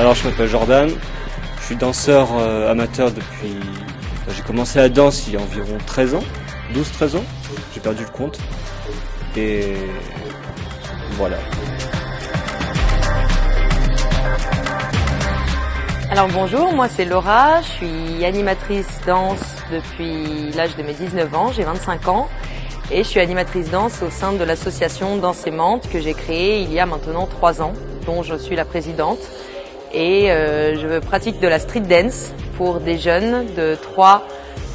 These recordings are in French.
Alors je m'appelle Jordan, je suis danseur euh, amateur depuis... J'ai commencé la danse il y a environ 13 ans, 12-13 ans, j'ai perdu le compte. Et voilà. Alors bonjour, moi c'est Laura, je suis animatrice danse depuis l'âge de mes 19 ans, j'ai 25 ans. Et je suis animatrice danse au sein de l'association Danse que j'ai créée il y a maintenant 3 ans, dont je suis la présidente et euh, je pratique de la street dance pour des jeunes de 3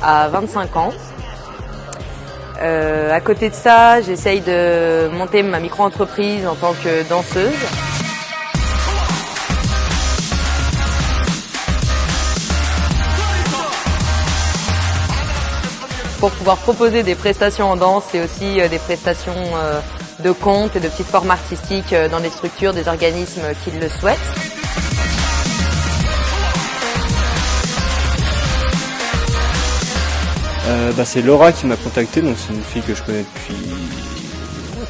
à 25 ans. Euh, à côté de ça, j'essaye de monter ma micro-entreprise en tant que danseuse. pour pouvoir proposer des prestations en danse et aussi euh, des prestations de contes et de petites formes artistiques dans les structures des organismes qui le souhaitent. Bah, c'est Laura qui m'a contacté, donc c'est une fille que je connais depuis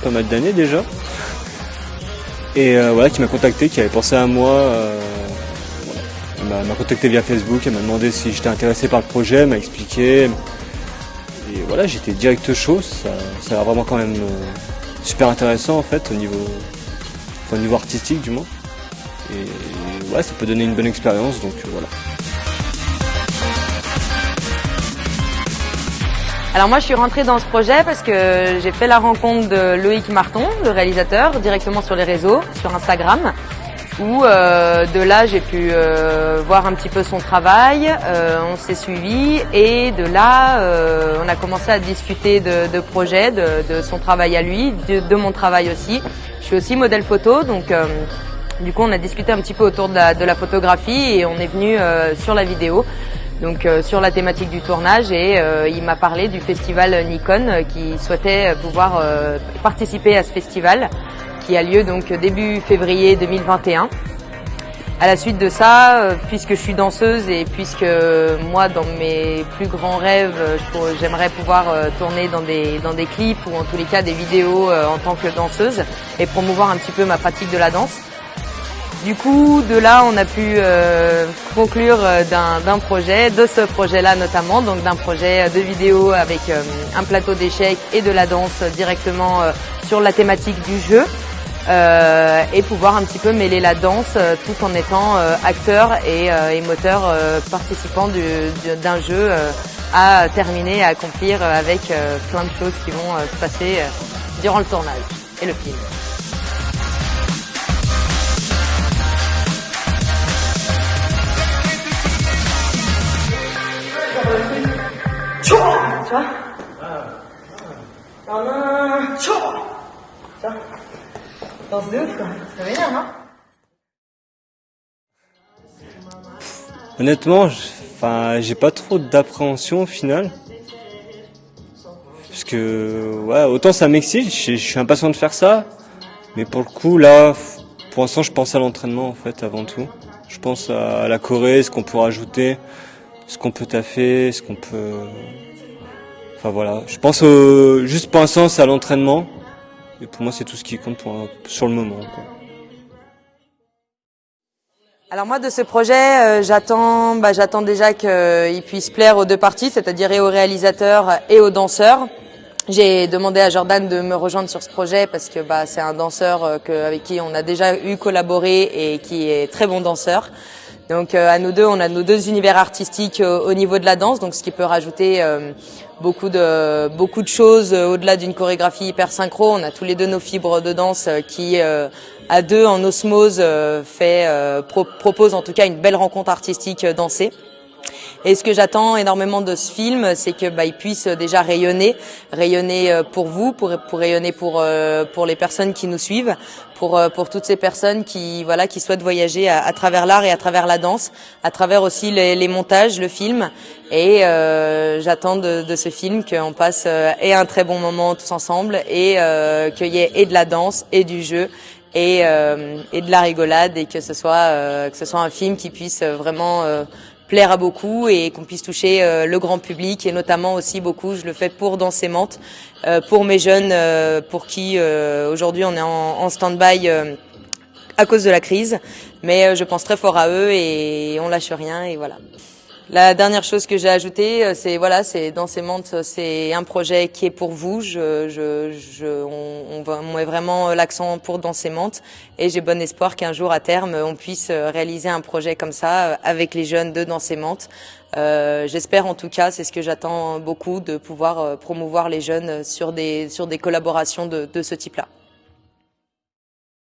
pas mal d'années déjà. Et voilà, qui m'a contacté, qui avait pensé à moi. Elle m'a contacté via Facebook, elle m'a demandé si j'étais intéressé par le projet, elle m'a expliqué, et voilà, j'étais direct chaud, ça, ça a vraiment quand même euh, super intéressant en fait au niveau, au niveau artistique du moins. Et ouais, ça peut donner une bonne expérience, donc euh, voilà. Alors moi je suis rentrée dans ce projet parce que j'ai fait la rencontre de Loïc Marton, le réalisateur, directement sur les réseaux, sur Instagram où euh, de là j'ai pu euh, voir un petit peu son travail, euh, on s'est suivi et de là on a commencé à discuter de, de projets, de, son travail à lui, de, mon travail aussi. Je suis aussi modèle photo donc du coup on a discuté un petit peu autour de la, photographie et on est venu sur la vidéo. Donc sur la thématique du tournage et il m'a parlé du festival Nikon qui souhaitait pouvoir participer à ce festival qui a lieu donc début février 2021. À la suite de ça, euh, puisque je suis danseuse et puisque moi, dans mes plus grands rêves, j'aimerais pouvoir euh, tourner dans des, dans des clips ou en tous les cas des vidéos euh, en tant que danseuse et promouvoir un petit peu ma pratique de la danse. Du coup, de là, on a pu conclure d'un projet, de ce projet-là notamment, donc d'un projet de vidéo avec un plateau d'échecs et de la danse directement sur la thématique du jeu. Euh, et pouvoir un petit peu mêler la danse euh, tout en étant euh, acteur et, et moteur participant d'un jeu à terminer, à accomplir avec plein de choses qui vont se passer durant le tournage et le film. Ça non Honnêtement, j'ai pas trop d'appréhension au final. Parce que, ouais, autant ça m'excite, je, suis impatient de faire ça. Mais pour le coup, là, pour l'instant, je pense à l'entraînement, en fait, avant tout. Je pense à la Corée, ce qu'on peut rajouter, ce qu'on peut taffer, ce qu'on peut... Enfin voilà, je pense juste pour l'instant, c'est à l'entraînement. Et pour moi, c'est tout ce qui compte pour, sur le moment. Alors moi de ce projet, euh, j'attends, bah, j'attends déjà qu'il puisse plaire aux deux parties, c'est-à-dire et aux réalisateurs et aux danseurs. J'ai demandé à Jordan de me rejoindre sur ce projet parce que bah, c'est un danseur euh, avec qui on a déjà eu collaboré et qui est très bon danseur. Donc euh, à nous deux, on a nos deux univers artistiques euh, au niveau de la danse, donc ce qui peut rajouter euh, beaucoup de beaucoup de choses au-delà d'une chorégraphie hyper synchro. On a tous les deux nos fibres de danse qui à deux en osmose fait propose en tout cas une belle rencontre artistique dansée. Et ce que j'attends énormément de ce film, c'est que bah, il puisse déjà rayonner, rayonner euh, pour vous, pour, pour rayonner pour euh, pour les personnes qui nous suivent, pour euh, pour toutes ces personnes qui voilà qui souhaitent voyager à, travers l'art et à travers la danse, à travers aussi les, les montages, le film. Et j'attends de, de, ce film qu'on passe et un très bon moment tous ensemble et qu'il y ait et de la danse et du jeu et, et de la rigolade et que ce soit que ce soit un film qui puisse vraiment plaire à beaucoup et qu'on puisse toucher euh, le grand public et notamment aussi beaucoup, je le fais pour Danser euh, pour mes jeunes, euh, pour qui aujourd'hui on est en, en stand-by à cause de la crise. Mais je pense très fort à eux et on lâche rien et voilà. La dernière chose que j'ai ajoutée, c'est voilà, c'est dans ces montes, c'est un projet qui est pour vous. Je, je, je on, met vraiment l'accent pour dans ces montes et j'ai bon espoir qu'un jour à terme on puisse réaliser un projet comme ça avec les jeunes de dans ces montes. Euh, J'espère en tout cas, c'est ce que j'attends beaucoup, de pouvoir promouvoir les jeunes sur des sur des collaborations de, de ce type-là.